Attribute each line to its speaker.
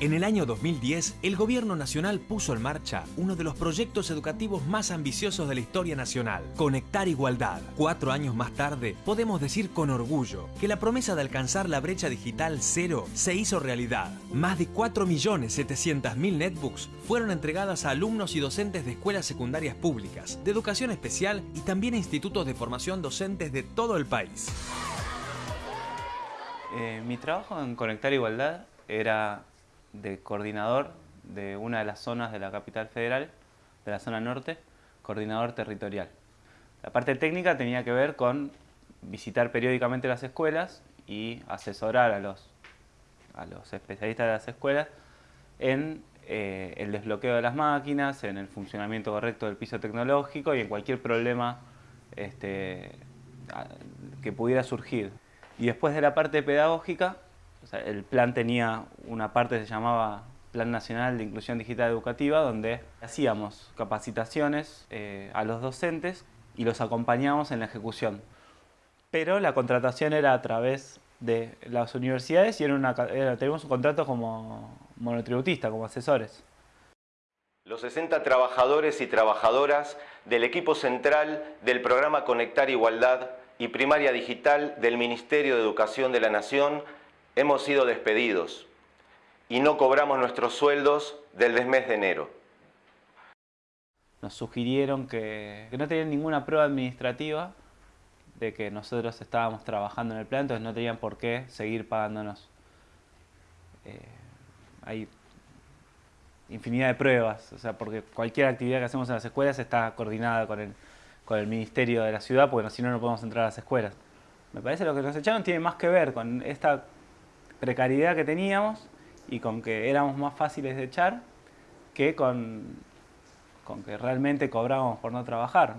Speaker 1: En el año 2010, el Gobierno Nacional puso en marcha uno de los proyectos educativos más ambiciosos de la historia nacional, Conectar Igualdad. Cuatro años más tarde, podemos decir con orgullo que la promesa de alcanzar la brecha digital cero se hizo realidad. Más de 4.700.000 netbooks fueron entregadas a alumnos y docentes de escuelas secundarias públicas, de educación especial y también a institutos de formación docentes de todo el país.
Speaker 2: Eh, mi trabajo en Conectar Igualdad era de coordinador de una de las zonas de la capital federal, de la zona norte, coordinador territorial. La parte técnica tenía que ver con visitar periódicamente las escuelas y asesorar a los, a los especialistas de las escuelas en eh, el desbloqueo de las máquinas, en el funcionamiento correcto del piso tecnológico y en cualquier problema este, que pudiera surgir. Y después de la parte pedagógica, el plan tenía una parte que se llamaba Plan Nacional de Inclusión Digital Educativa, donde hacíamos capacitaciones eh, a los docentes y los acompañábamos en la ejecución. Pero la contratación era a través de las universidades y era una, teníamos un contrato como monotributista, como asesores.
Speaker 3: Los 60 trabajadores y trabajadoras del equipo central del programa Conectar Igualdad y Primaria Digital del Ministerio de Educación de la Nación hemos sido despedidos y no cobramos nuestros sueldos del mes de enero.
Speaker 2: Nos sugirieron que, no tenían ninguna prueba administrativa de que nosotros estábamos trabajando en el plan, entonces no tenían por qué seguir pagándonos. Eh, hay infinidad de pruebas, o sea, porque cualquier actividad que hacemos en las escuelas está coordinada con el, con el ministerio de la ciudad, porque si no, no podemos entrar a las escuelas. Me parece que lo que nos echaron tiene más que ver con esta precariedad que teníamos y con que éramos más fáciles de echar que con, con que realmente cobrábamos por no trabajar.